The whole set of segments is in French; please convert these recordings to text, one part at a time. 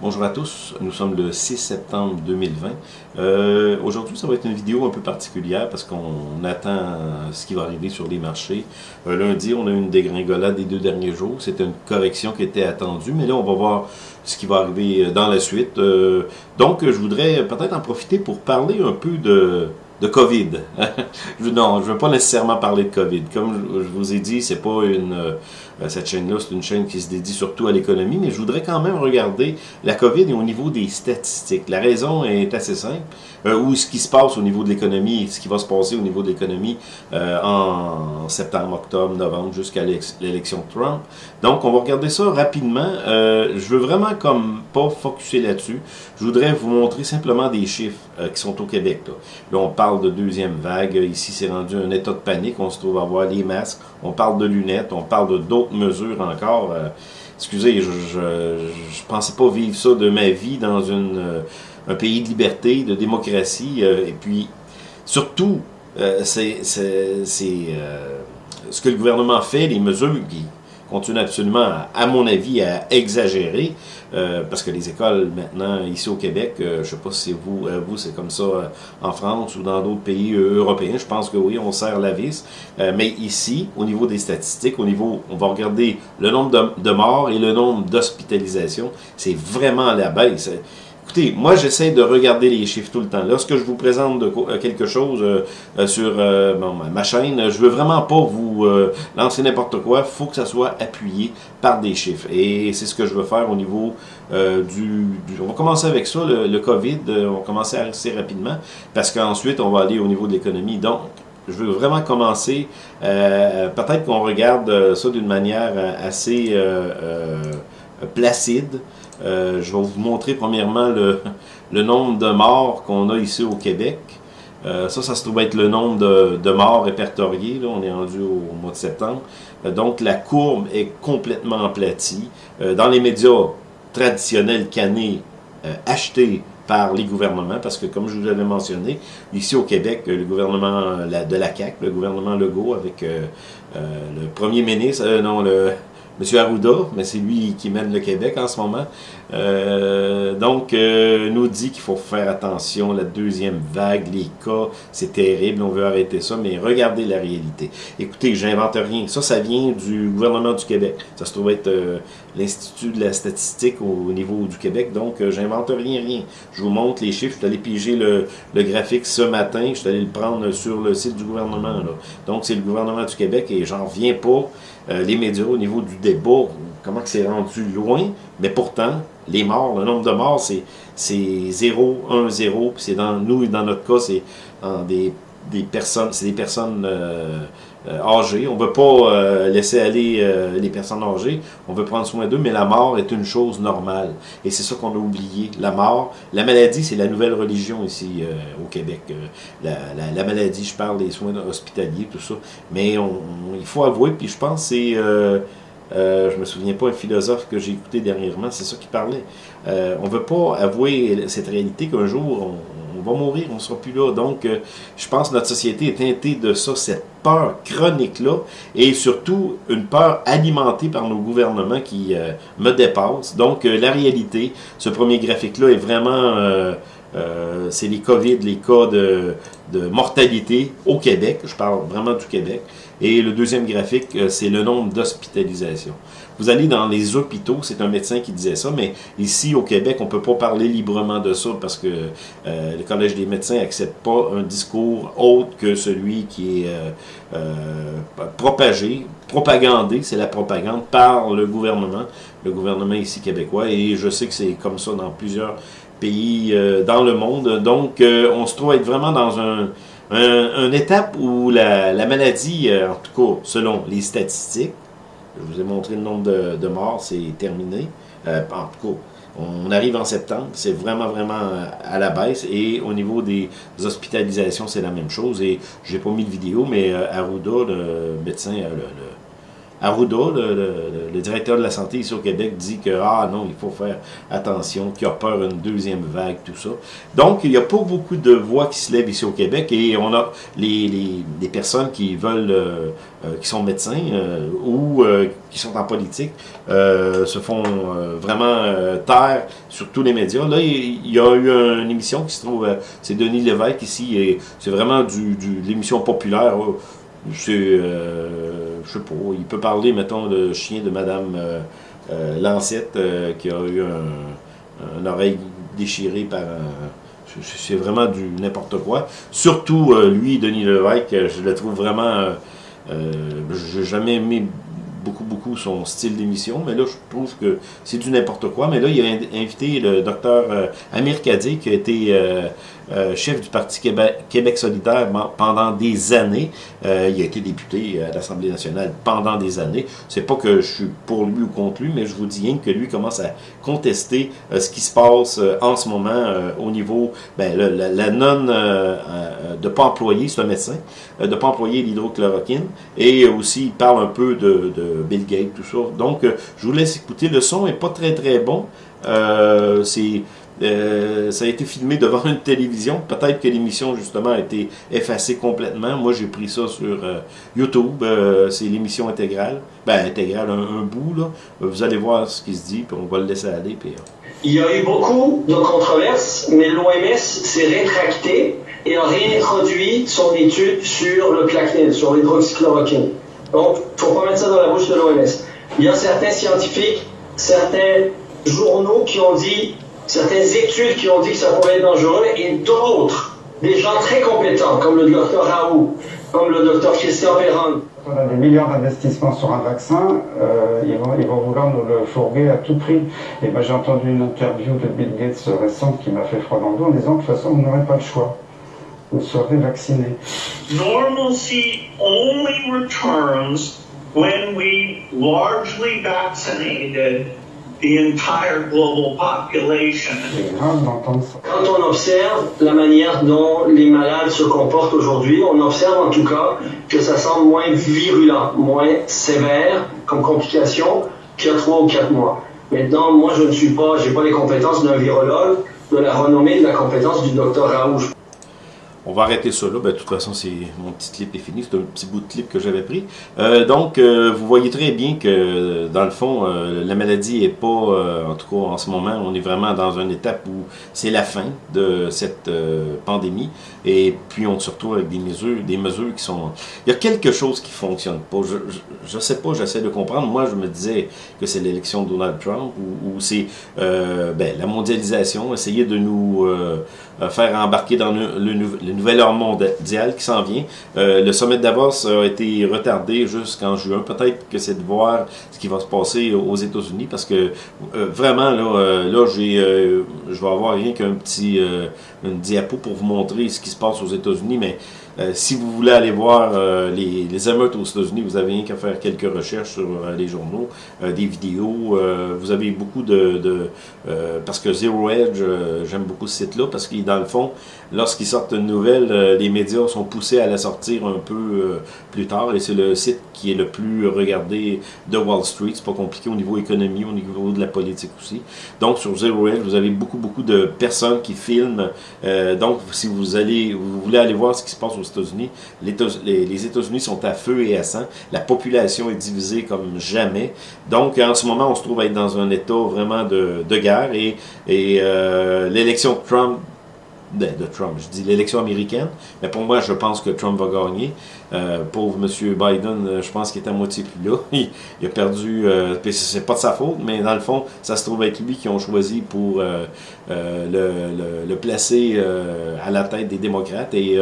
Bonjour à tous, nous sommes le 6 septembre 2020. Euh, Aujourd'hui, ça va être une vidéo un peu particulière parce qu'on attend ce qui va arriver sur les marchés. Euh, lundi, on a eu une dégringolade des deux derniers jours. C'était une correction qui était attendue, mais là, on va voir ce qui va arriver dans la suite. Euh, donc, je voudrais peut-être en profiter pour parler un peu de de COVID. non, je ne veux pas nécessairement parler de COVID. Comme je vous ai dit, c'est pas une euh, cette chaîne-là, c'est une chaîne qui se dédie surtout à l'économie, mais je voudrais quand même regarder la COVID au niveau des statistiques. La raison est assez simple, euh, ou ce qui se passe au niveau de l'économie, ce qui va se passer au niveau de l'économie euh, en septembre, octobre, novembre, jusqu'à l'élection Trump. Donc, on va regarder ça rapidement. Euh, je veux vraiment comme pas focuser là-dessus. Je voudrais vous montrer simplement des chiffres euh, qui sont au Québec. Là. là. on parle de deuxième vague. Ici, c'est rendu un état de panique. On se trouve à voir les masques. On parle de lunettes. On parle de d'autres mesures encore. Euh, excusez, je, je, pensais pas vivre ça de ma vie dans une, un pays de liberté, de démocratie. et puis, surtout, c'est ce que le gouvernement fait, les mesures qui continue absolument, à, mon avis, à exagérer, euh, parce que les écoles, maintenant, ici au Québec, euh, je ne sais pas si vous, euh, vous c'est comme ça en France ou dans d'autres pays européens, je pense que oui, on serre la vis, mais ici, au niveau des statistiques, au niveau, on va regarder le nombre de, de morts et le nombre d'hospitalisations, c'est vraiment la baisse. Moi j'essaie de regarder les chiffres tout le temps. Lorsque je vous présente euh, quelque chose euh, euh, sur ma chaîne, je veux vraiment pas vous lancer n'importe quoi. Il faut que ça soit appuyé par des chiffres. Et c'est ce que je veux faire au niveau du, On va commencer avec ça, le, COVID. on va commencer assez rapidement parce qu'ensuite on va aller au niveau de l'économie. Donc, je veux vraiment commencer. Peut-être qu'on regarde ça d'une manière assez placide. Euh, je vais vous montrer premièrement le, le nombre de morts qu'on a ici au Québec. Euh, ça, ça se trouve être le nombre de, de morts répertoriés. Là, on est rendu au, mois de septembre. Euh, donc, la courbe est complètement aplatie. dans les médias traditionnels canés, achetés par les gouvernements, parce que comme je vous l'avais mentionné, ici au Québec, le gouvernement de la CAQ, le gouvernement Legault, avec le premier ministre, non, le, M. Arruda, mais c'est lui qui mène le Québec en ce moment. Euh, donc, euh, nous dit qu'il faut faire attention, la deuxième vague, les cas, c'est terrible, on veut arrêter ça, mais regardez la réalité. Écoutez, j'invente rien. Ça, ça vient du gouvernement du Québec. Ça se trouve être euh, l'Institut de la statistique au, niveau du Québec, donc j'invente rien, rien. Je vous montre les chiffres, je suis allé piger le, le, graphique ce matin, je suis allé le prendre sur le site du gouvernement. Là. Donc, c'est le gouvernement du Québec et j'en reviens pas. Les médias au niveau du débat, comment que c'est rendu loin, mais pourtant, les morts, le nombre de morts, c'est 0, 1, 0, c'est dans nous, dans notre cas, c'est des, des personnes, c'est des personnes euh, euh, âgées. On ne veut pas euh, laisser aller les personnes âgées, on veut prendre soin d'eux, mais la mort est une chose normale. Et c'est ça qu'on a oublié, la mort. La maladie, c'est la nouvelle religion ici au Québec. La, la, maladie, je parle des soins hospitaliers, tout ça. Mais il faut avouer, puis je pense c'est euh, je me souviens pas un philosophe que j'ai écouté dernièrement, c'est ça qui parlait. Euh, on veut pas avouer cette réalité qu'un jour va mourir, on sera plus là. Donc, euh, je pense que notre société est teintée de ça, cette peur chronique-là, et surtout une peur alimentée par nos gouvernements qui euh, me dépassent. Donc, la réalité, ce premier graphique-là est vraiment... c'est les COVID, les cas de, mortalité au Québec, je parle vraiment du Québec. Et le deuxième graphique, euh, c'est le nombre d'hospitalisations. Vous allez dans les hôpitaux, c'est un médecin qui disait ça, mais ici au Québec, on ne peut pas parler librement de ça parce que euh, le Collège des médecins n'accepte pas un discours autre que celui qui est euh, propagé, propagandé, c'est la propagande par le gouvernement, le gouvernement ici québécois, et je sais que c'est comme ça dans plusieurs pays dans le monde. Donc, on se trouve être vraiment dans un un, une étape où la, maladie, euh, en tout cas selon les statistiques, je vous ai montré le nombre de, morts, c'est terminé. Euh, en tout cas, on arrive en septembre, c'est vraiment, vraiment à la baisse. Et au niveau des hospitalisations, c'est la même chose. Et j'ai pas mis de vidéo, mais euh, Arruda, le médecin, le, Arruda, le, directeur de la santé ici au Québec, dit que ah non, il faut faire attention, qu'il a peur d'une deuxième vague, tout ça. Donc, il n'y a pas beaucoup de voix qui se lèvent ici au Québec et on a les, les, personnes qui veulent, euh, euh, qui sont médecins euh, ou qui sont en politique, se font vraiment taire sur tous les médias. Là, il, y a eu une émission qui se trouve, c'est Denis Lévesque ici, et c'est vraiment du, du l'émission populaire c'est, euh, je sais pas, il peut parler, mettons, le chien de Madame euh, euh, Lancette qui a eu un, oreille déchirée par un... C'est vraiment du n'importe quoi. Surtout, lui, Denis Levesque, je le trouve vraiment... j'ai jamais aimé beaucoup, beaucoup son style d'émission, mais là, je trouve que c'est du n'importe quoi. Mais là, il a invité le docteur Amir Kadé, qui a été euh, chef du Parti Québec, solidaire pendant des années. Euh, il a été député à l'Assemblée nationale pendant des années. C'est pas que je suis pour lui ou contre lui, mais je vous dis rien que lui commence à contester euh, ce qui se passe en ce moment au niveau, ben, la, non de pas employer, un médecin, de pas employer l'hydrochloroquine, et aussi il parle un peu de, de, Bill Gates, tout ça. Donc, je vous laisse écouter. Le son est pas très très bon. c'est euh, ça a été filmé devant une télévision. Peut-être que l'émission, justement, a été effacée complètement. Moi, j'ai pris ça sur euh, YouTube. Euh, c'est l'émission intégrale. Ben, intégrale, un, bout, là. Vous allez voir ce qui se dit, puis on va le laisser aller. Puis, Il y a eu beaucoup de controverses, mais l'OMS s'est rétracté et a réintroduit son étude sur le plaquenil, sur l'hydroxychloroquine. Donc, il ne faut pas mettre ça dans la bouche de l'OMS. Il y a certains scientifiques, certains journaux qui ont dit certaines études qui ont dit que ça pouvait être dangereux et d'autres, des gens très compétents, comme le docteur Raoult, comme le docteur Christian Perron. On a des milliards d'investissements sur un vaccin, euh, ils, vont, ils, vont, vouloir nous le fourguer à tout prix. Et moi j'ai entendu une interview de Bill Gates récente qui m'a fait froid dans le dos en disant que de toute façon vous n'aurez pas le choix. Vous serez vacciné. Normalcy only returns when we largely vaccinated quand on observe la manière dont les malades se comportent aujourd'hui, on observe en tout cas que ça semble moins virulent, moins sévère comme complication qu'il y a trois ou quatre mois. Maintenant, moi, je ne suis pas, j'ai pas les compétences d'un virologue, de la renommée de la compétence du docteur Raoult. On va arrêter ça là. Ben, de toute façon, c'est mon petit clip est fini. C'est un petit bout de clip que j'avais pris. Euh, donc, euh, vous voyez très bien que, dans le fond, euh, la maladie est pas, en tout cas en ce moment, on est vraiment dans une étape où c'est la fin de cette pandémie. Et puis, on se retrouve avec des mesures, des mesures qui sont... Il y a quelque chose qui fonctionne pas. Je, ne sais pas, j'essaie de comprendre. Moi, je me disais que c'est l'élection de Donald Trump ou, c'est ben, la mondialisation, essayer de nous faire embarquer dans le, le, le nouvel ordre mondial qui s'en vient. Euh, le sommet de Davos a été retardé jusqu'en juin. Peut-être que c'est de voir ce qui va se passer aux États-Unis parce que euh, vraiment, là, euh, là j'ai, je vais avoir rien qu'un petit une diapo pour vous montrer ce qui se passe aux États-Unis, mais euh, si vous voulez aller voir euh, les, les, émeutes aux États-Unis, vous avez rien qu'à faire quelques recherches sur euh, les journaux, des vidéos. vous avez beaucoup de... de parce que Zero Edge, j'aime beaucoup ce site-là, parce qu'il dans le fond, lorsqu'ils sortent une nouvelle, les médias sont poussés à la sortir un peu plus tard, et c'est le site qui est le plus regardé de Wall Street. C'est pas compliqué au niveau économie, au niveau de la politique aussi. Donc, sur Zero Edge, vous avez beaucoup, beaucoup de personnes qui filment. donc, si vous allez, vous voulez aller voir ce qui se passe aux États-Unis. Les, États-Unis sont à feu et à sang. La population est divisée comme jamais. Donc, en ce moment, on se trouve à être dans un état vraiment de, guerre. Et, et euh, l'élection de Trump de, Trump, je dis l'élection américaine, mais pour moi, je pense que Trump va gagner. Euh, pauvre M. Biden, euh, je pense qu'il est à moitié plus là. Il, a perdu, euh, c'est pas de sa faute, mais dans le fond, ça se trouve être lui qui ont choisi pour euh, le, le, placer à la tête des démocrates. Et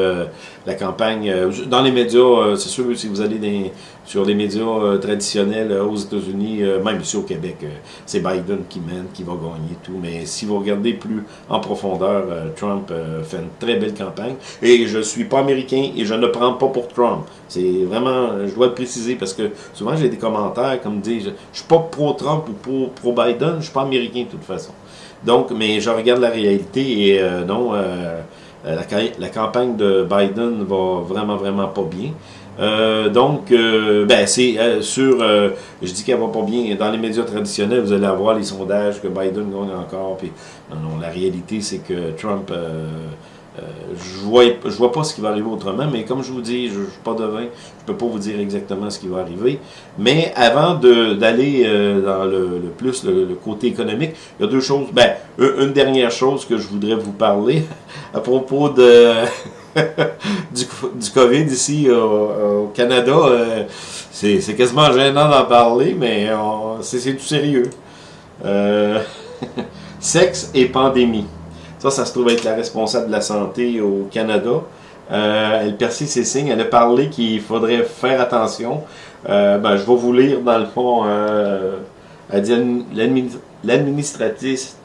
la campagne, dans les médias, c'est sûr, si vous allez dans, sur les médias traditionnels aux États-Unis, même ici au Québec, c'est Biden qui mène, qui va gagner tout. Mais si vous regardez plus en profondeur, Trump fait une très belle campagne. Et je suis pas américain et je ne prends pas pour Trump. C'est vraiment, je dois le préciser parce que souvent j'ai des commentaires comme disent, je, ne suis pas pro-Trump ou pro-Biden, je suis pas américain de toute façon. Donc, mais je regarde la réalité et euh, non, euh, la, campagne de Biden va vraiment, vraiment pas bien. Donc, ben, c'est sur, je dis qu'elle va pas bien, dans les médias traditionnels, vous allez avoir les sondages que Biden gagne encore, puis non, non, la réalité, c'est que Trump euh, je vois, je vois pas ce qui va arriver autrement, mais comme je vous dis, je ne suis pas devin, je peux pas vous dire exactement ce qui va arriver. Mais avant d'aller euh, dans le, plus le, côté économique, il y a deux choses. Ben, une dernière chose que je voudrais vous parler à propos du, COVID ici au, Canada. Euh, c'est quasiment gênant d'en parler, mais c'est tout sérieux. sexe et pandémie. Ça, se trouve être la responsable de la santé au Canada. Euh, elle persiste ses signes. Elle a parlé qu'il faudrait faire attention. Euh, ben, je vais vous lire, dans le fond, euh, l'administratrice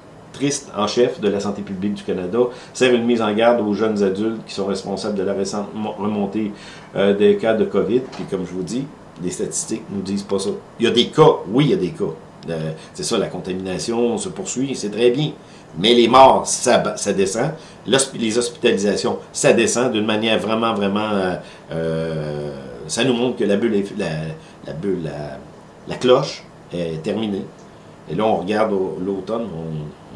en chef de la santé publique du Canada sert une mise en garde aux jeunes adultes qui sont responsables de la récente remontée des cas de COVID. Puis comme je vous dis, les statistiques nous disent pas ça. Il y a des cas, oui, il y a des cas. C'est ça, la contamination se poursuit, c'est très bien. Mais les morts, ça, descend. Les hospitalisations, ça descend d'une manière vraiment, vraiment... Euh, euh, ça nous montre que la bulle, la, cloche est terminée. Et là, on regarde l'automne,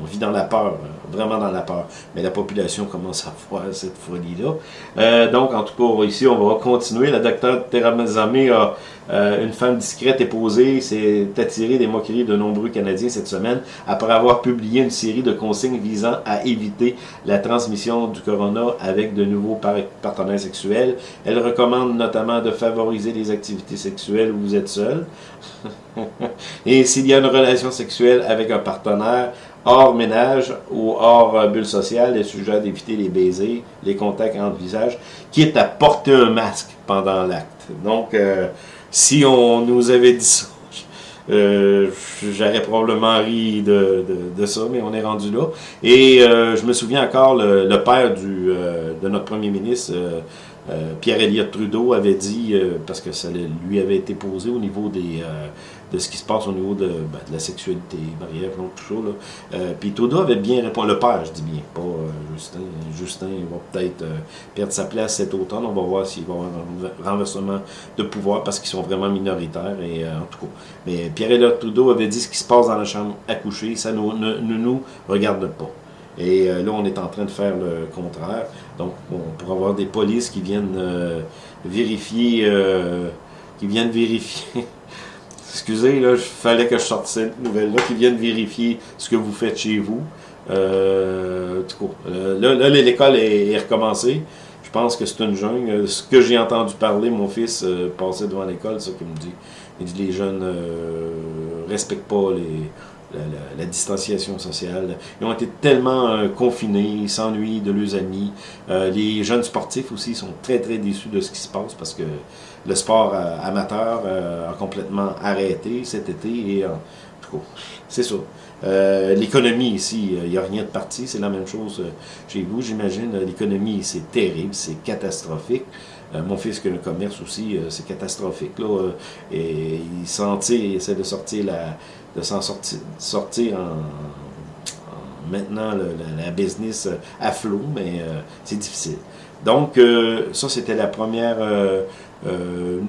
vit dans la peur, euh, vraiment dans la peur. Mais la population commence à voir cette folie-là. donc, en tout cas, ici, on va continuer. La docteur Teramazame a euh, une femme discrète et posée s'est attirée des moqueries de nombreux Canadiens cette semaine après avoir publié une série de consignes visant à éviter la transmission du corona avec de nouveaux partenaires sexuels. Elle recommande notamment de favoriser les activités sexuelles où vous êtes seul. et s'il y a une relation sexuelle avec un partenaire, hors ménage ou hors bulle sociale, est sujet d'éviter les baisers, les contacts entre visages, quitte à porter un masque pendant l'acte. Donc, euh, si on nous avait dit ça, euh, j'aurais probablement ri de, ça, mais on est rendu là. Et euh, je me souviens encore, le, père euh, de notre premier ministre, Pierre Elliott Trudeau, avait dit, parce que ça lui avait été posé au niveau des de ce qui se passe au niveau de, ben, la sexualité, barrière, tout ça. Euh, puis Toda avait bien répondu, le père, je dis bien, pas euh, Justin. Justin va peut-être euh, perdre sa place cet automne. On va voir s'il va y avoir un renversement de pouvoir parce qu'ils sont vraiment minoritaires. Et, en tout cas. Mais Pierre-Éliott Trudeau avait dit ce qui se passe dans la chambre à coucher, ça ne, nous regarde pas. Et là, on est en train de faire le contraire. Donc, on pourra avoir des polices qui viennent vérifier, qui viennent vérifier excusez, là, il fallait que je sorte cette nouvelle-là, qui viennent vérifier ce que vous faites chez vous. Euh, euh là, l'école est, recommencée. Je pense que c'est une jungle. Ce que j'ai entendu parler, mon fils euh, passait devant l'école, c'est ça qu'il me dit. Il dit les jeunes euh, respectent pas les, la, distanciation sociale. Ils ont été tellement euh, confinés, s'ennuient de leurs amis. Euh, les jeunes sportifs aussi sont très très déçus de ce qui se passe parce que le sport euh, amateur a complètement arrêté cet été et en c'est ça. L'économie ici, il n'y a rien de parti, c'est la même chose chez vous, j'imagine. L'économie, c'est terrible, c'est catastrophique. mon fils qui a un commerce aussi, c'est catastrophique. Là, et il, sentit, il essaie de sortir la, de s'en sortir, sortir en, maintenant la, business à flot, mais euh, c'est difficile. Donc, euh, ça, c'était la première euh,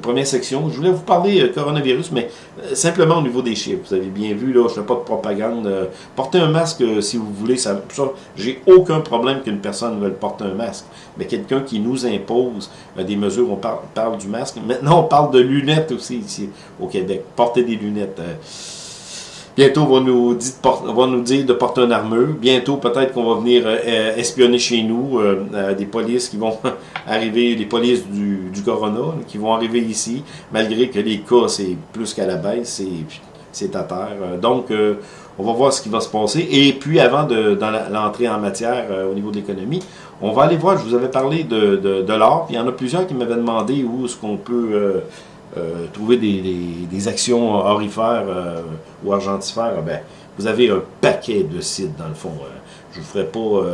première section. Je voulais vous parler coronavirus, mais simplement au niveau des chiffres. Vous avez bien vu, là, je ne fais pas de propagande. portez un masque si vous voulez. Ça, ça J'ai aucun problème qu'une personne veuille porter un masque. Mais quelqu'un qui nous impose des mesures, on parle, parle, du masque. Maintenant, on parle de lunettes aussi ici au Québec. Portez des lunettes. Bientôt, on va nous, dire, de porter une armure. Bientôt, peut-être qu'on va venir euh, espionner chez nous euh, euh, des polices qui vont arriver, les polices du, Corona, qui vont arriver ici, malgré que les cas, c'est plus qu'à la baisse, c'est à terre. Donc, on va voir ce qui va se passer. Et puis, avant de l'entrée en matière au niveau de l'économie, on va aller voir, je vous avais parlé de, de, de l'or. Il y en a plusieurs qui m'avaient demandé où est-ce qu'on peut euh, trouver des, actions orifères euh, ou argentifères, ben, vous avez un paquet de sites dans le fond. Euh. je vous ferai pas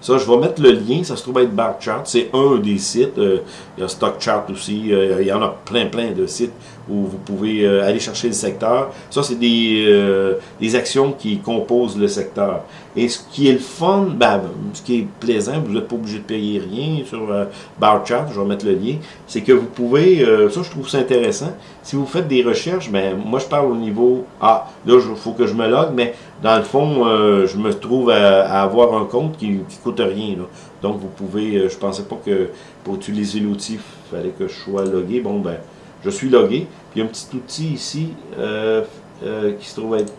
ça. Je vais mettre le lien. Ça se trouve être Barchart. C'est un des sites. il y a Stockchart aussi. il y en a plein, plein de sites où vous pouvez euh, aller chercher le secteur. Ça, c'est des, euh, des actions qui composent le secteur. Et ce qui est le fun, ben, ce qui est plaisant, vous n'êtes pas obligé de payer rien sur euh, Barchat, je vais mettre le lien, c'est que vous pouvez, euh, ça je trouve ça intéressant, si vous faites des recherches, ben moi je parle au niveau, ah, là il faut que je me log, mais dans le fond, euh, je me trouve à, avoir un compte qui ne coûte rien. Là. Donc vous pouvez, euh, je pensais pas que pour utiliser l'outil, il fallait que je sois logué. Bon ben, je suis logué. Puis il y a un petit outil ici euh, euh, qui se trouve être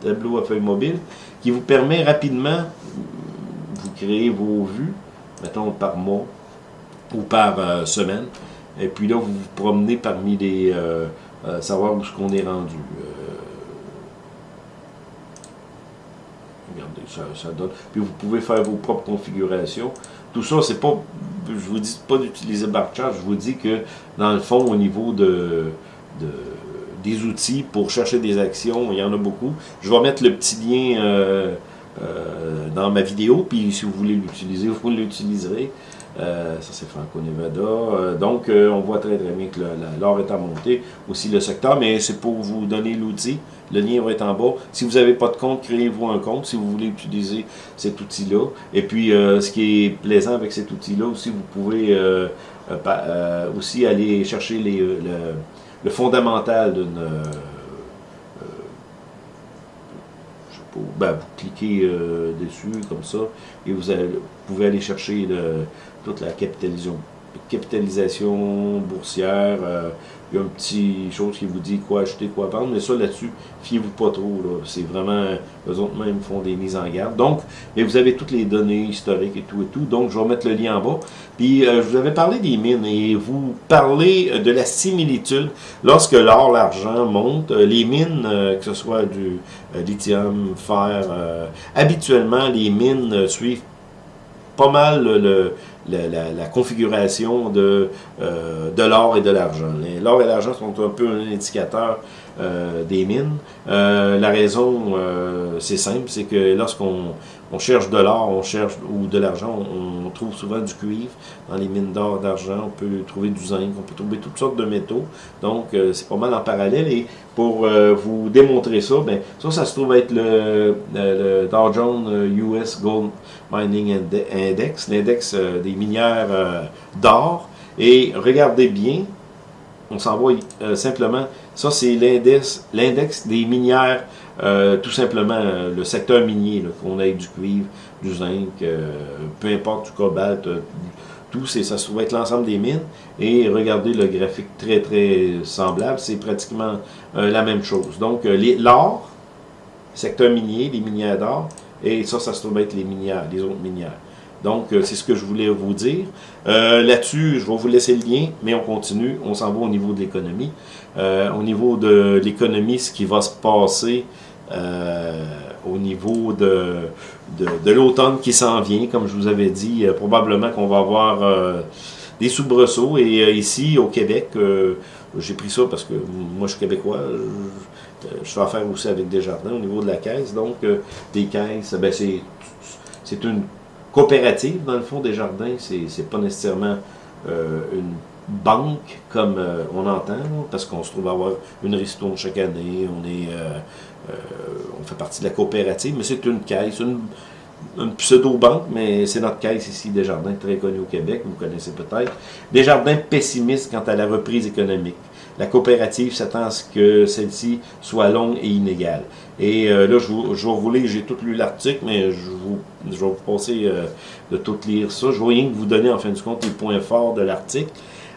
tableau à feuille mobile, qui vous permet rapidement, vous créez vos vues, mettons par mois ou par euh, semaine, et puis là vous vous promenez parmi les, savoir où ce qu'on est rendu. Regardez, ça, ça donne. Puis vous pouvez faire vos propres configurations. Tout ça, c'est pas, je vous dis pas d'utiliser Barchart, je vous dis que dans le fond, au niveau de des outils pour chercher des actions, il y en a beaucoup. Je vais mettre le petit lien euh, euh, dans ma vidéo, puis si vous voulez l'utiliser, vous l'utiliserez. Euh, ça, c'est Franco-Nevada. Euh, donc, euh, on voit très très bien que l'or est en montée. Aussi le secteur, mais c'est pour vous donner l'outil. Le lien va être en bas. Si vous n'avez pas de compte, créez-vous un compte si vous voulez utiliser cet outil-là. Et puis, euh, ce qui est plaisant avec cet outil-là aussi, vous pouvez euh, aussi aller chercher le, le fondamental d'une... ben, vous cliquez dessus comme ça et vous, allez- vous pouvez aller chercher le- toute la capitalisation, capitalisation boursière. euh, il y a un petit chose qui vous dit quoi acheter, quoi vendre, mais ça là-dessus, fiez-vous pas trop. C'est vraiment, eux autres même font des mises en garde. Donc, mais vous avez toutes les données historiques et tout et tout. Donc, je vais mettre le lien en bas. Puis, euh, je vous avais parlé des mines et vous parlez euh, de la similitude lorsque l'or, l'argent monte. euh, les mines, euh, que ce soit du euh, lithium, fer, habituellement, les mines suivent pas mal le, le- la, configuration de, euh, de l'or et de l'argent. L'or et l'argent sont un peu un indicateur euh, des mines. Euh, la raison, c'est simple, c'est que lorsqu'on on cherche de l'or, on cherche ou de l'argent, on, trouve souvent du cuivre dans les mines d'or, d'argent. On peut trouver du zinc, on peut trouver toutes sortes de métaux. Donc, c'est pas mal en parallèle. Et pour vous démontrer ça, ben, ça, ça se trouve être le, Dow Jones US Gold Mining Inde- Index, l'index euh, des minières euh, d'or. Et regardez bien, on s'en va euh, simplement, ça c'est l'index, des minières, tout simplement le secteur minier, qu'on ait du cuivre, du zinc, peu importe, du cobalt, tout, ça se trouve être l'ensemble des mines. Et regardez le graphique très très semblable, c'est pratiquement la même chose. Donc l'or, secteur minier, les minières d'or, et ça, ça se trouve être les minières, les autres minières. Donc, euh, c'est ce que je voulais vous dire. Euh, Là-dessus, je vais vous laisser le lien, mais on continue. On s'en va au niveau de l'économie. Euh, au niveau de l'économie, ce qui va se passer au niveau de, de, l'automne qui s'en vient, comme je vous avais dit, probablement qu'on va avoir des soubresauts. Et ici, au Québec, j'ai pris ça parce que moi, je suis québécois. Je fais affaire aussi avec Desjardins au niveau de la caisse. Donc, euh, des caisses, ben, c'est c'est une coopérative, dans le fond, des jardins. C'est pas nécessairement euh, une banque comme euh, on entend, là, parce qu'on se trouve avoir une ristourne chaque année. On est, euh, euh, on fait partie de la coopérative, mais c'est une caisse, une, une pseudo-banque, mais c'est notre caisse ici, Desjardins, très connue au Québec, vous connaissez peut-être. Desjardins pessimiste quant à la reprise économique. La coopérative s'attend à ce que celle-ci soit longue et inégale. Et euh, là, je, vous, je vous lire, j'ai tout lu l'article, mais je, vous, je vais vous passer euh, de tout lire ça. Je vais rien que vous donner, en fin de compte, les points forts de l'article.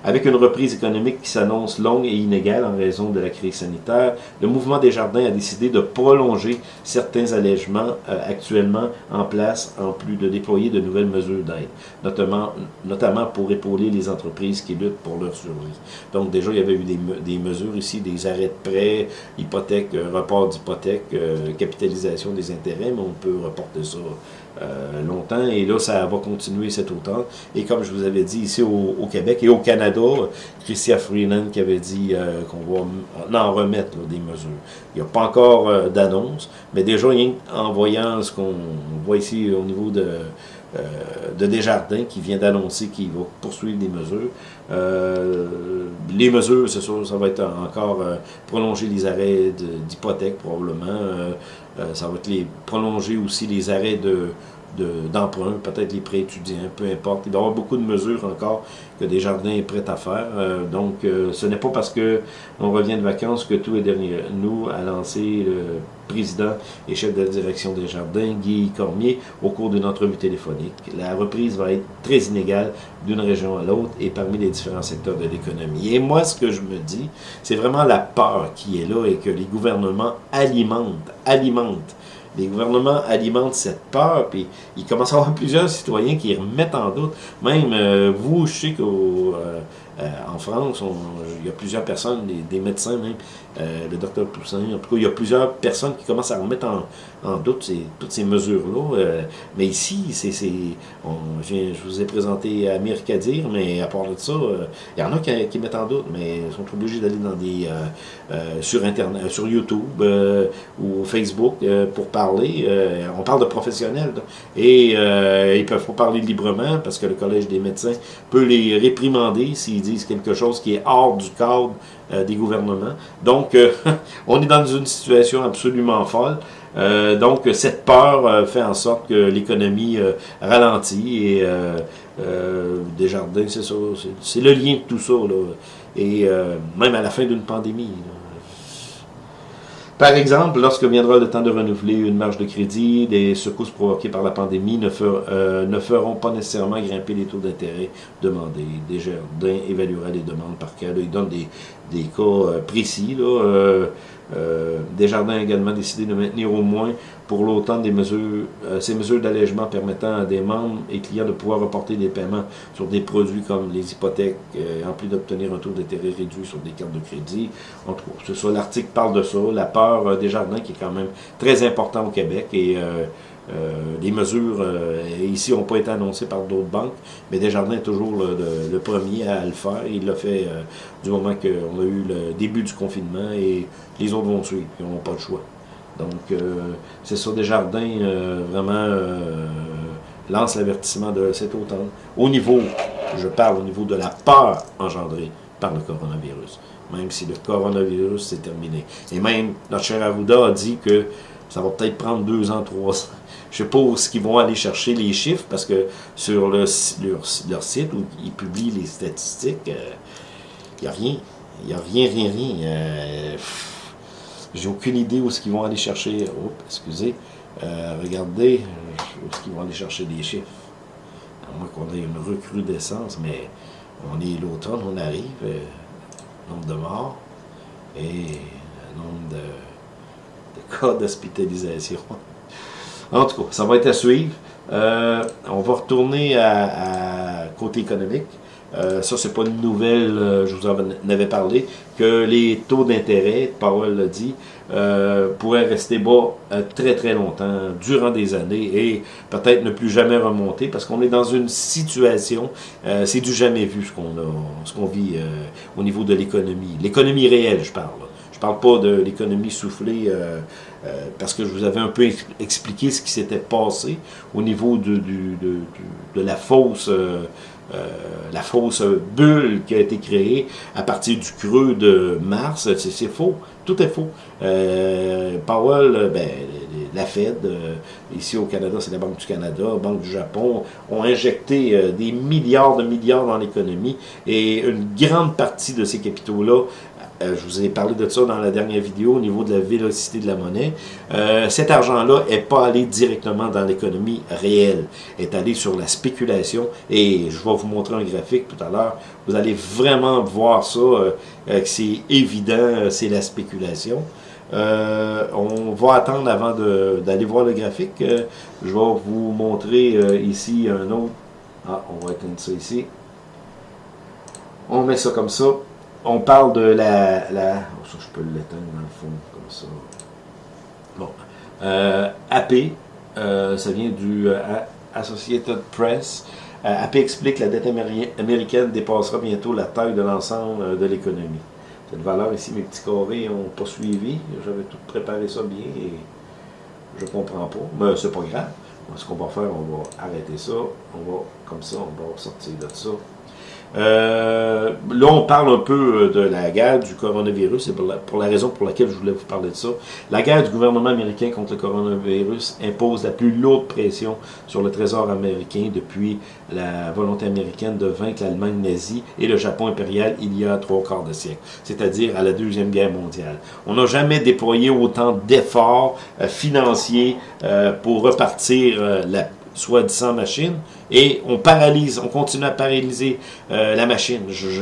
Avec une reprise économique qui s'annonce longue et inégale en raison de la crise sanitaire, le mouvement des jardins a décidé de prolonger certains allègements euh, actuellement en place, en plus de déployer de nouvelles mesures d'aide, notamment, notamment pour épauler les entreprises qui luttent pour leur survie. Donc déjà, il y avait eu des, me- des mesures ici, des arrêts de prêts, hypothèque, euh, report d'hypothèque, euh, capitalisation des intérêts, mais on peut reporter ça euh, longtemps. Et là, ça va continuer cet automne. Et comme je vous avais dit, ici au, Québec et au Canada, Christian Freeland qui avait dit euh, qu'on va en remettre là, des mesures. Il n'y a pas encore euh, d'annonce, mais déjà, qu'en voyant ce qu'on voit ici au niveau de, euh, de Desjardins qui vient d'annoncer qu'il va poursuivre des mesures, euh, les mesures, c'est sûr, ça va être encore prolonger les arrêts d'hypothèque probablement. Ça va être les, prolonger aussi les arrêts de d'emprunt, peut-être les prêts étudiants, peu importe. Il doit y avoir beaucoup de mesures encore que Desjardins est prêt à faire. Euh, donc, euh, ce n'est pas parce que on revient de vacances que tout est derrière nous, a lancé le président et chef de la direction des Jardins, Guy Cormier, au cours d'une entrevue téléphonique. La reprise va être très inégale d'une région à l'autre et parmi les différents secteurs de l'économie. Et moi, ce que je me dis, c'est vraiment la peur qui est là et que les gouvernements alimentent, alimentent les gouvernements alimentent cette peur, puis il commence à avoir plusieurs citoyens qui remettent en doute. Même euh, vous, je sais qu'au euh, euh, en France, il y a plusieurs personnes, des, médecins même, euh, le docteur Poussin, en tout cas, il y a plusieurs personnes qui commencent à remettre en, doute ces, toutes ces mesures-là. Euh, mais ici, c'est, je, vous ai présenté Amir Kadir, mais à part de ça, il y en a qui, mettent en doute, mais ils sont obligés d'aller dans des sur Internet, sur YouTube ou Facebook pour parler. on parle de professionnels, et ils peuvent pas parler librement parce que le Collège des médecins peut les réprimander s'ils disent quelque chose qui est hors du cadre euh, des gouvernements. Donc, euh, on est dans une situation absolument folle. Euh, donc, cette peur fait en sorte que l'économie ralentit et Desjardins, c'est ça, c'est le lien de tout ça. et même à la fin d'une pandémie. Par exemple, lorsque viendra le temps de renouveler une marge de crédit, des secousses provoquées par la pandémie ne, euh, ne feront pas nécessairement grimper les taux d'intérêt demandés. Desjardins évaluera les demandes par cas. il donne des, cas euh, précis. Là, euh, euh, Desjardins a également décidé de maintenir au moins pour l'automne des mesures, euh, ces mesures d'allègement permettant à des membres et clients de pouvoir reporter des paiements sur des produits comme les hypothèques, euh, en plus d'obtenir un taux d'intérêt réduit sur des cartes de crédit. En tout cas, ça, l'article parle de ça, la peur des jardins qui est quand même très important au Québec et euh, les mesures euh, ici n'ont pas été annoncées par d'autres banques, mais Desjardins est toujours le, premier à le faire. Il l'a fait euh, du moment qu'on a eu le début du confinement et les autres vont suivre, ils n'ont pas le choix. Donc, c'est ça, Desjardins vraiment lance l'avertissement de cet automne. Au niveau, je parle au niveau de la peur engendrée par le coronavirus. Même si le coronavirus s'est terminé. Et même, notre cher Arruda a dit que ça va peut-être prendre deux ans, trois ans je ne sais pas où ils vont aller chercher les chiffres, parce que sur le, leur, site où ils publient les statistiques, il euh, n'y a rien. Il n'y a rien, rien, rien. Euh, j'ai aucune idée où ils vont aller chercher. Oh, excusez. Euh, regardez où est-ce qu'ils vont aller chercher les chiffres. À moins qu'on ait une recrudescence, mais on est l'automne, on arrive. nombre de morts et nombre de, de cas d'hospitalisation. En tout cas, ça va être à suivre. Euh, on va retourner à, côté économique. Euh, ça, c'est pas une nouvelle, euh, je vous en avais parlé, que les taux d'intérêt, Powell l'a dit, pourraient rester bas très très longtemps, durant des années, et peut-être ne plus jamais remonter, parce qu'on est dans une situation, c'est du jamais vu ce qu'on ce qu'on vit au niveau de l'économie. L'économie réelle, je parle. Parle pas de l'économie soufflée euh, parce que je vous avais un peu expliqué ce qui s'était passé au niveau de, de, la fausse... Euh, euh, la fausse bulle qui a été créée à partir du creux de mars, c'est faux. Tout est faux. Powell, ben, la Fed, ici au Canada, c'est la Banque du Canada, Banque du Japon, ont injecté des milliards de milliards dans l'économie et une grande partie de ces capitaux-là euh, je vous ai parlé de ça dans la dernière vidéo au niveau de la vélocité de la monnaie. Euh, cet argent-là n'est pas allé directement dans l'économie réelle, est allé sur la spéculation. Et je vais vous montrer un graphique tout à l'heure. Vous allez vraiment voir ça, euh, c'est évident, c'est la spéculation. on va attendre avant d'aller voir le graphique. je vais vous montrer ici un autre. Ah, on va éteindre ça ici. On met ça comme ça on parle de la... oh, ça, je peux l'éteindre dans le fond, comme ça. Bon. Euh, AP, euh, ça vient du euh, Associated Press. AP explique que la dette américaine dépassera bientôt la taille de l'ensemble de l'économie. Cette valeur ici, mes petits carrés n'ont pas suivi. J'avais tout préparé ça bien et je comprends pas. Mais c'est pas grave. Ce qu'on va faire, on va arrêter ça. On va, comme ça, on va sortir de ça. Euh, là, on parle un peu de la guerre du coronavirus, c'est pour la, raison pour laquelle je voulais vous parler de ça. La guerre du gouvernement américain contre le coronavirus impose la plus lourde pression sur le trésor américain depuis la volonté américaine de vaincre l'Allemagne nazie et le Japon impérial il y a trois quarts de siècle, c'est-à-dire à la Deuxième Guerre mondiale. On n'a jamais déployé autant d'efforts euh, financiers euh, pour repartir euh, la soi-disant machine, et on paralyse, on continue à paralyser euh, la machine.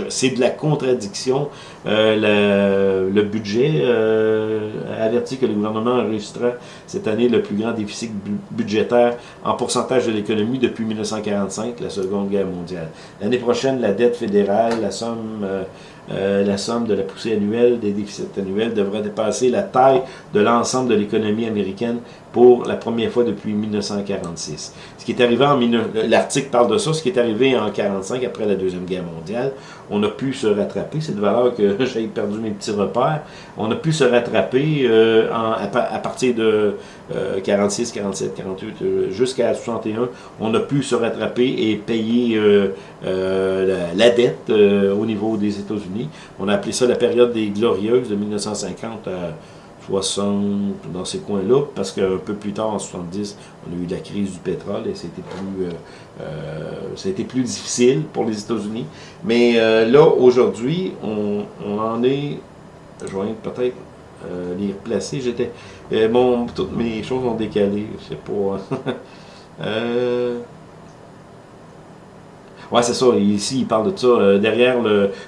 C'est de la contradiction. Euh, le, le, budget euh, avertit que le gouvernement enregistrera cette année le plus grand déficit budgétaire en pourcentage de l'économie depuis 1945, la Seconde Guerre mondiale. L'année prochaine, la dette fédérale, la somme... Euh, la somme de la poussée annuelle des déficits annuels devrait dépasser la taille de l'ensemble de l'économie américaine pour la première fois depuis 1946. Ce qui est arrivé en l'article parle de ça, ce qui est arrivé en 1945 après la Deuxième Guerre mondiale, on a pu se rattraper, c'est de valeur que j'ai perdu mes petits repères, on a pu se rattraper euh, à, partir de 46, 47, 48, jusqu'à 61, on a pu se rattraper et payer euh, euh, la, dette au niveau des États-Unis. On a appelé ça la période des glorieuses de 1950 à 60, dans ces coins-là, parce qu'un peu plus tard, en 70, on a eu la crise du pétrole et c'était plus, ça a été plus difficile pour les États-Unis. Mais euh, là, aujourd'hui, on, on, en est, je vais peut-être euh, les replacer. J'étais, bon, toutes mes choses ont décalé, je sais pas. euh, Ouais, c'est ça. Ici, il parle de ça. Euh, derrière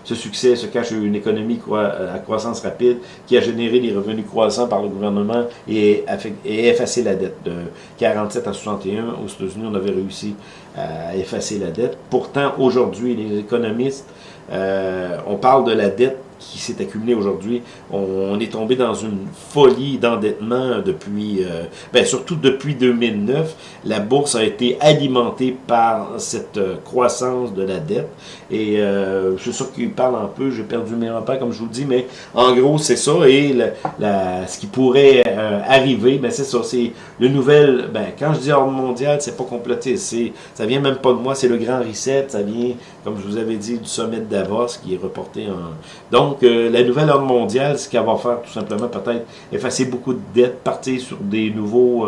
ce succès se cache une économie à croissance rapide qui a généré des revenus croissants par le gouvernement et, et effacé la dette. De 47 à 61, aux États-Unis, on avait réussi à effacer la dette. Pourtant, aujourd'hui, les économistes, euh, on parle de la dette qui s'est accumulé aujourd'hui. On, est tombé dans une folie d'endettement depuis, euh, ben surtout depuis 2009. La bourse a été alimentée par cette euh, croissance de la dette. Et euh, je suis sûr qu'il parle un peu, j'ai perdu mes repères comme je vous le dis, mais en gros c'est ça. Et la, ce qui pourrait arriver, ben c'est ça, c'est le nouvel, ben quand je dis ordre mondial, c'est pas complété, c'est ça vient même pas de moi, c'est le grand reset, ça vient, comme je vous avais dit, du sommet de Davos qui est reporté en... Donc euh, la nouvelle ordre mondiale, ce qu'elle va faire tout simplement peut-être effacer beaucoup de dettes, partir sur des nouveaux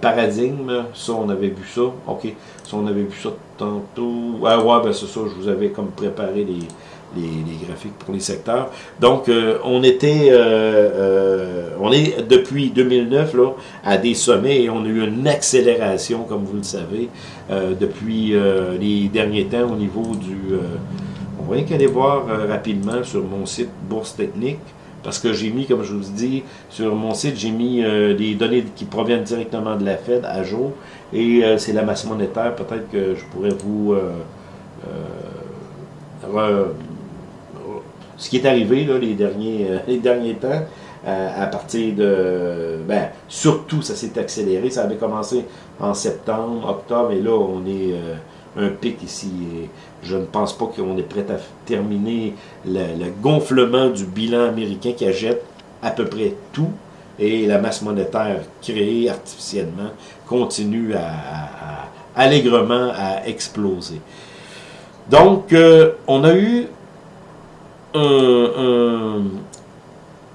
paradigmes, ça on avait vu ça, ok, ça on avait vu ça tantôt. Ah ouais, ben c'est ça, je vous avais comme préparé les, les, graphiques pour les secteurs. Donc, euh, on était, euh, euh, on est depuis 2009 là, à des sommets et on a eu une accélération, comme vous le savez, depuis les derniers temps au niveau du... on va aller voir rapidement sur mon site Bourse Technique parce que j'ai mis, comme je vous dis, sur mon site, j'ai mis des données qui proviennent directement de la Fed à jour. Et euh, c'est la masse monétaire, peut-être que je pourrais vous... Euh, euh, ce qui est arrivé là, les, derniers, les derniers temps, à partir de... Ben, surtout, ça s'est accéléré. Ça avait commencé en septembre, octobre, et là, on est un pic ici. Je ne pense pas qu'on est prêt à terminer le, le, gonflement du bilan américain qui achète à peu près tout et la masse monétaire créée artificiellement continue à, allègrement à exploser. Donc, euh, on a eu un,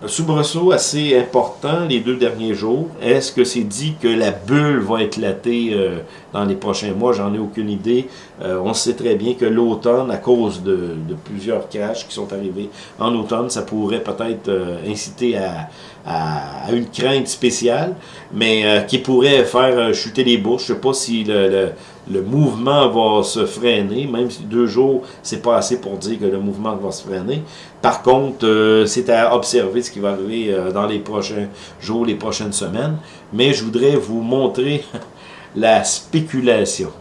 soubresaut assez important les deux derniers jours. Est-ce que c'est dit que la bulle va éclater euh, dans les prochains mois? J'en ai aucune idée. Euh, on sait très bien que l'automne, à cause de, plusieurs crashs qui sont arrivés en automne, ça pourrait peut-être euh, inciter à, une crainte spéciale, mais qui pourrait faire chuter les bourses. Je ne sais pas si le, mouvement va se freiner, même si deux jours, c'est pas assez pour dire que le mouvement va se freiner. Par contre, euh, c'est à observer ce qui va arriver euh, dans les prochains jours, les prochaines semaines. Mais je voudrais vous montrer la spéculation.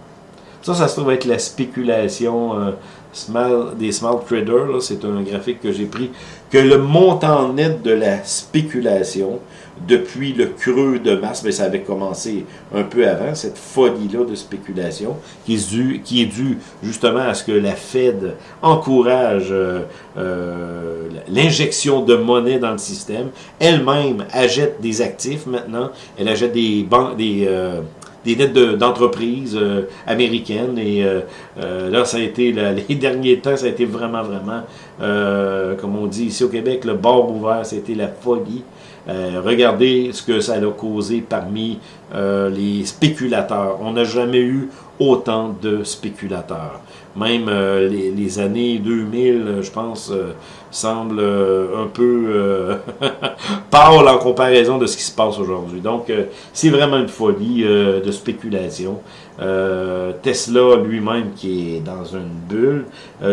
Ça, ça se trouve être la spéculation euh, small, des small traders. C'est un graphique que j'ai pris. Que le montant net de la spéculation depuis le creux de mars, mais ça avait commencé un peu avant, cette folie-là de spéculation, qui est, due, qui est due justement à ce que la Fed encourage euh, euh, l'injection de monnaie dans le système. Elle-même achète des actifs maintenant, elle achète des, banques, des, des dettes d'entreprises américaines. Et là, ça a été, les derniers temps, ça a été vraiment, vraiment, comme on dit ici au Québec, le bord ouvert, c'était la folie. regardez ce que ça a causé parmi les spéculateurs. On n'a jamais eu autant de spéculateurs. Même euh, les, années 2000, je pense, euh, semblent euh, un peu pâles en comparaison de ce qui se passe aujourd'hui. Donc, c'est vraiment une folie de spéculation. Tesla lui-même qui est dans une bulle,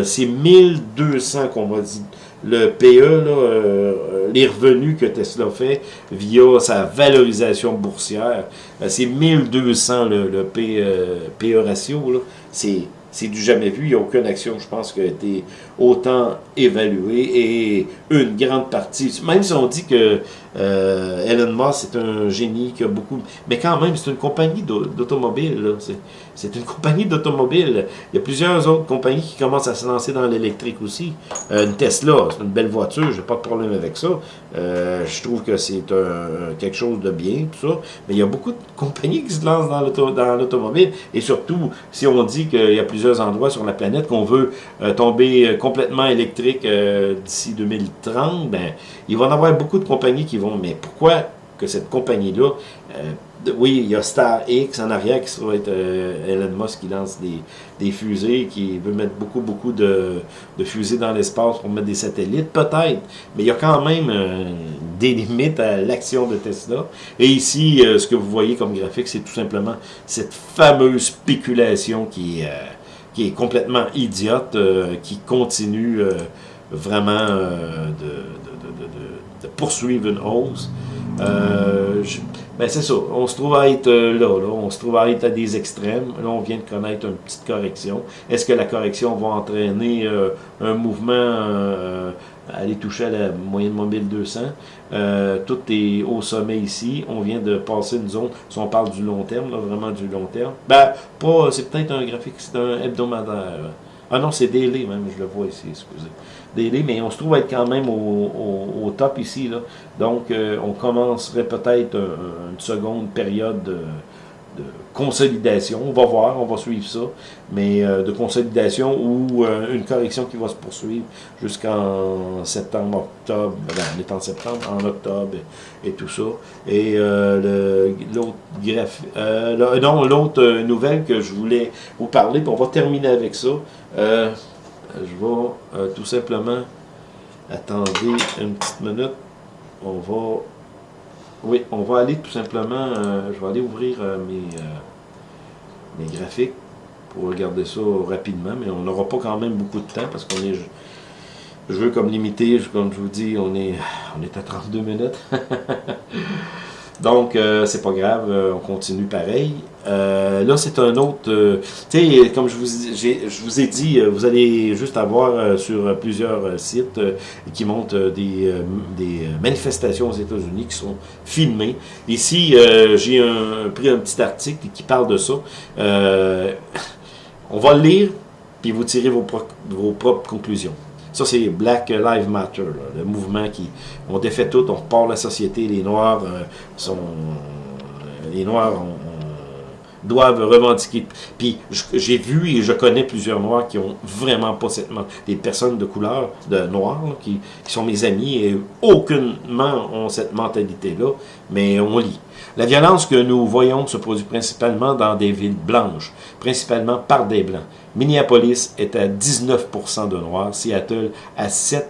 c'est 1200 qu'on va dire le PE, là, les revenus que Tesla fait via sa valorisation boursière, c'est 1200 le, le PE, ratio, c'est c'est du jamais vu. Il n'y a aucune action, je pense, qui a été autant évaluée. Et une grande partie, même si on dit que euh, Elon Musk est un génie qui a beaucoup... Mais quand même, c'est une compagnie d'automobile. C'est une compagnie d'automobile. Il y a plusieurs autres compagnies qui commencent à se lancer dans l'électrique aussi. Euh, une Tesla, c'est une belle voiture, j'ai pas de problème avec ça. Euh, je trouve que c'est quelque chose de bien, tout ça. Mais il y a beaucoup de compagnies qui se lancent dans l'automobile. Et surtout, si on dit qu'il y a plusieurs endroits sur la planète qu'on veut euh, tomber complètement électrique d'ici 2030, ben, il va y avoir beaucoup de compagnies qui vont... Mais pourquoi que cette compagnie-là oui, il y a Star X en arrière qui va être euh, Elon Musk qui lance des, des, fusées, qui veut mettre beaucoup, beaucoup de, de fusées dans l'espace pour mettre des satellites, peut-être. Mais il y a quand même euh, des limites à l'action de Tesla. Et ici, euh, ce que vous voyez comme graphique, c'est tout simplement cette fameuse spéculation qui, qui est complètement idiote, qui continue vraiment de, de, de, poursuivre une hausse. Je, ben c'est ça, on se trouve à être euh, là, là, on se trouve à être à des extrêmes. Là, on vient de connaître une petite correction. Est-ce que la correction va entraîner euh, un mouvement euh, aller toucher à la moyenne mobile 200? tout est au sommet ici. On vient de passer une zone, si on parle du long terme, là, vraiment du long terme. Ben, pas, c'est peut-être un graphique, c'est un hebdomadaire. Ah non, c'est daily même, je le vois ici, excusez mais on se trouve être quand même au, top ici. Là. Donc, euh, on commencerait peut-être une seconde période de, consolidation. On va voir, on va suivre ça, mais euh, de consolidation ou euh, une correction qui va se poursuivre jusqu'en septembre, octobre, ben, on est en septembre, en octobre et, tout ça. Et l'autre non, l'autre nouvelle que je voulais vous parler, puis on va terminer avec ça je vais euh, tout simplement attendre une petite minute. On va oui, on va aller tout simplement, euh, je vais aller ouvrir euh, mes, mes graphiques pour regarder ça rapidement, mais on n'aura pas quand même beaucoup de temps parce qu'on est, je veux comme limité, comme je vous dis, on est, on est à 32 minutes. Donc, euh, c'est pas grave, euh, on continue pareil. Euh, là, c'est un autre... tu sais, comme je vous, je vous ai dit, vous allez juste avoir sur plusieurs sites qui montrent des, des manifestations aux États-Unis qui sont filmées. Ici, j'ai pris un petit article qui parle de ça. on va le lire, puis vous tirez vos, vos propres conclusions. Ça, c'est Black Lives Matter, le mouvement qui... On défait tout, on repart la société, les Noirs euh, sont... les Noirs doivent revendiquer. Puis j'ai vu et je connais plusieurs Noirs qui ont vraiment pas cette... Des personnes de couleur, de Noirs, qui, qui, sont mes amis et aucunement ont cette mentalité-là, mais on lit. La violence que nous voyons se produit principalement dans des villes blanches, principalement par des Blancs. Minneapolis est à 19% de noirs, Seattle à 7%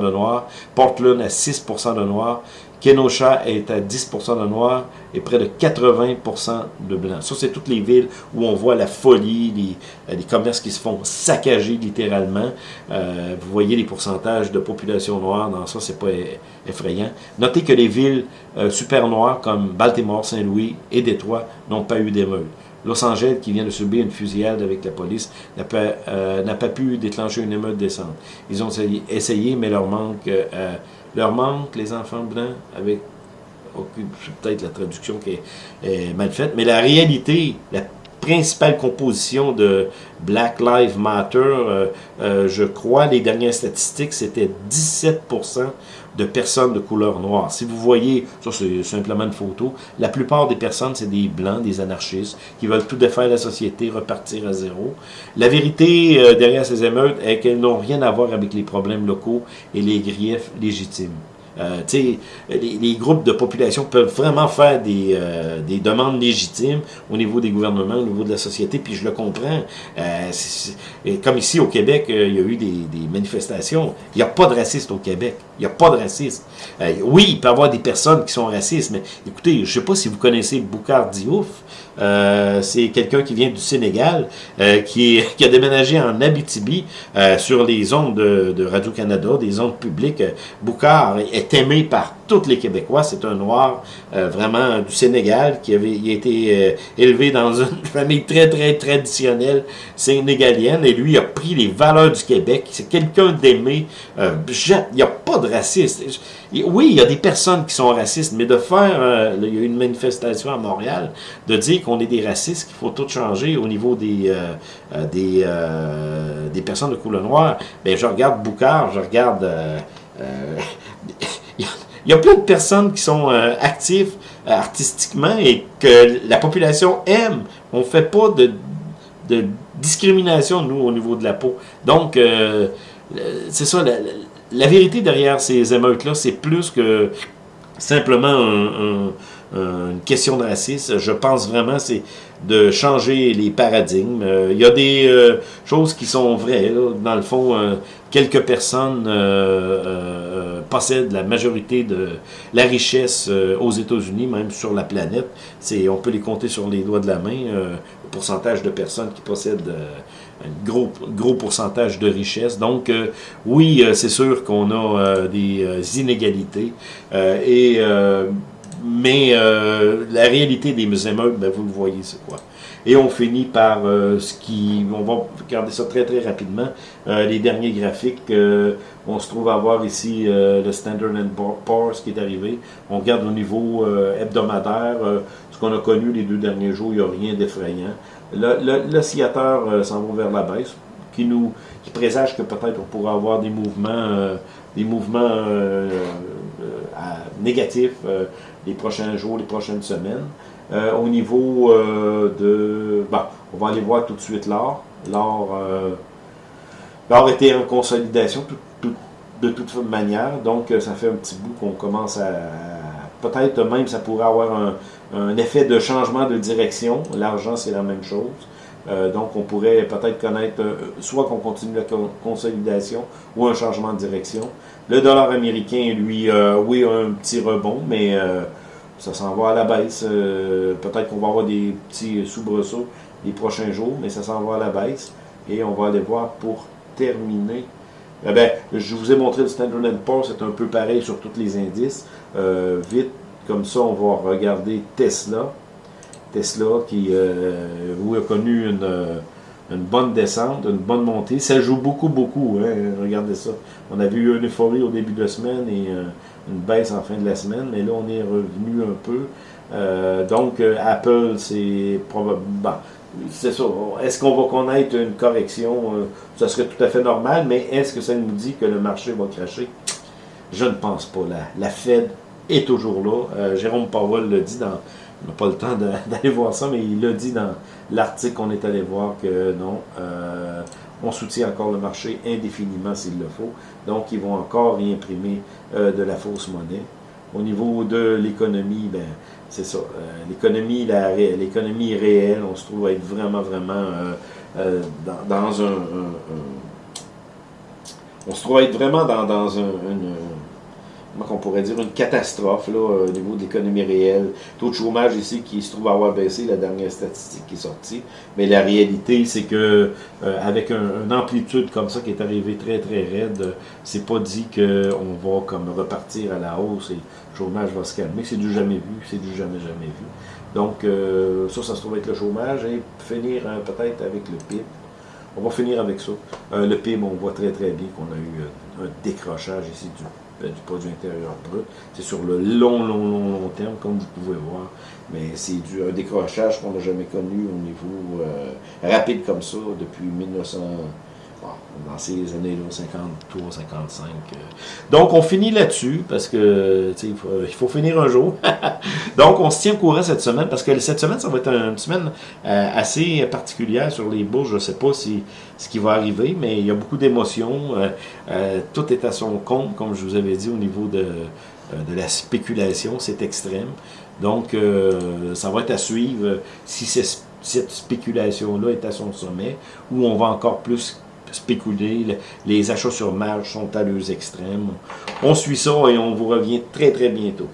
de noirs, Portland à 6% de noirs, Kenosha est à 10% de noirs et près de 80% de blancs. Ça, c'est toutes les villes où on voit la folie, les, commerces qui se font saccager littéralement. Euh, vous voyez les pourcentages de population noire dans ça, c'est pas effrayant. Notez que les villes euh, super noires comme Baltimore, Saint-Louis et Détroit n'ont pas eu d'émeute. Los Angeles, qui vient de subir une fusillade avec la police, n'a pas, euh, pas, pu déclencher une émeute décente. Ils ont essayé, mais leur manque, euh, leur manque, les enfants blancs, avec peut-être la traduction qui est, mal faite, mais la réalité, la principale composition de Black Lives Matter, euh, je crois, les dernières statistiques, c'était 17% de personnes de couleur noire. Si vous voyez, ça c'est simplement une photo, la plupart des personnes, c'est des blancs, des anarchistes, qui veulent tout défaire la société, repartir à zéro. La vérité euh, derrière ces émeutes est qu'elles n'ont rien à voir avec les problèmes locaux et les griefs légitimes. Euh, les, les, groupes de population peuvent vraiment faire des, euh, des, demandes légitimes au niveau des gouvernements, au niveau de la société, puis je le comprends. Euh, comme ici au Québec, euh, il y a eu des, des manifestations. Il n'y a pas de racistes au Québec. Il n'y a pas de racistes. Euh, oui, il peut y avoir des personnes qui sont racistes, mais écoutez, je ne sais pas si vous connaissez Boukhar Diouf. Euh, c'est quelqu'un qui vient du Sénégal, qui, qui, a déménagé en Abitibi sur les ondes de, de Radio-Canada, des ondes publiques. Boukhar est aimé par tous les Québécois. C'est un noir euh, vraiment du Sénégal qui avait il a été élevé dans une famille très, très traditionnelle sénégalienne et lui a pris les valeurs du Québec. C'est quelqu'un d'aimé. il n'y a pas de racisme. Oui, il y a des personnes qui sont racistes, mais de faire, il y a eu une manifestation à Montréal, de dire qu'on est des racistes, qu'il faut tout changer au niveau des, euh, euh, des, euh, des personnes de couleur noire, bien, je regarde Boucard, je regarde... il y a plein de personnes qui sont actives artistiquement et que la population aime. On ne fait pas de, discrimination, nous, au niveau de la peau. Donc, c'est ça, la, vérité derrière ces émeutes-là, c'est plus que simplement un, un euh, une question de racisme. Je pense vraiment c'est de changer les paradigmes. Euh, il y a des euh, choses qui sont vraies. Dans le fond, quelques personnes possèdent la majorité de la richesse aux États-Unis, même sur la planète. On peut les compter sur les doigts de la main, le pourcentage de personnes qui possèdent un gros, gros pourcentage de richesse. Donc, oui, c'est sûr qu'on a des inégalités. et mais euh, la réalité des émeutes, ben, vous le voyez, c'est quoi? Et on finit par euh, ce qui, on va regarder ça très très rapidement, euh, les derniers graphiques. on se trouve à voir ici le Standard Poor's qui est arrivé. On regarde au niveau hebdomadaire, ce qu'on a connu les deux derniers jours, il n'y a rien d'effrayant. L'oscillateur s'en va vers la baisse, qui nous qui présage que peut-être on pourra avoir des mouvements, des mouvements négatifs les prochains jours, les prochaines semaines. Euh, au niveau euh, de... Bon, on va aller voir tout de suite l'or. L'or, euh, était en consolidation de toute manière, donc ça fait un petit bout qu'on commence à... Peut-être même ça pourrait avoir un, un, effet de changement de direction. L'argent, c'est la même chose. donc, on pourrait peut-être connaître soit qu'on continue la consolidation ou un changement de direction. Le dollar américain, lui, oui, un petit rebond, mais ça s'en va à la baisse. Euh, peut-être qu'on va avoir des petits soubresauts les prochains jours, mais ça s'en va à la baisse. Et on va aller voir pour terminer. Eh bien, je vous ai montré le Standard Poor's, c'est un peu pareil sur tous les indices. Euh, vite, comme ça, on va regarder Tesla. Tesla qui, euh, vous a connu une, bonne descente, une bonne montée. Ça joue beaucoup, beaucoup. Hein, regardez ça. On avait eu une euphorie au début de la semaine et une baisse en fin de la semaine, mais là, on est revenu un peu. Euh, donc, euh, Apple, c'est probablement... c'est ça. Est-ce qu'on va connaître une correction? Euh, ça serait tout à fait normal, mais est-ce que ça nous dit que le marché va cracher? Je ne pense pas. La, la Fed est toujours là. Jérôme Powell l'a dit dans... On n'a pas le temps d'aller voir ça, mais il l'a dit dans l'article qu'on est allé voir que non on soutient encore le marché indéfiniment s'il le faut. Donc, ils vont encore réimprimer euh, de la fausse monnaie. Au niveau de l'économie, ben, c'est ça. Euh, l'économie, l'économie réelle, on se trouve à être vraiment, vraiment euh, dans, un, On se trouve à être vraiment dans, dans un, qu'on pourrait dire, une catastrophe là, au niveau de l'économie réelle. Taux de chômage ici qui se trouve avoir baissé, la dernière statistique qui est sortie. Mais la réalité, c'est que euh, avec une amplitude comme ça qui est arrivée très très raide, c'est pas dit qu'on va comme repartir à la hausse et le chômage va se calmer. C'est du jamais vu, c'est du jamais jamais vu. Donc euh, ça, ça se trouve être le chômage et finir hein, peut-être avec le PIB. On va finir avec ça. Euh, le PIB, on voit très très bien qu'on a eu un décrochage ici du du produit intérieur brut. C'est sur le long, long, long, long terme, comme vous pouvez voir. Mais c'est un décrochage qu'on n'a jamais connu au niveau euh, rapide comme ça depuis 1900. Dans ces années-là, 53, 55. Donc, on finit là-dessus, parce que, il faut, il faut finir un jour. Donc, on se tient au courant cette semaine, parce que cette semaine, ça va être une semaine euh, assez particulière sur les bourses. Je ne sais pas si ce qui va arriver, mais il y a beaucoup d'émotions. Euh, euh, tout est à son compte, comme je vous avais dit, au niveau de, de la spéculation. C'est extrême. Donc, ça va être à suivre si cette spéculation-là est à son sommet, ou on va encore plus spéculer. Les achats sur marge sont à leurs extrêmes. On suit ça et on vous revient très très bientôt.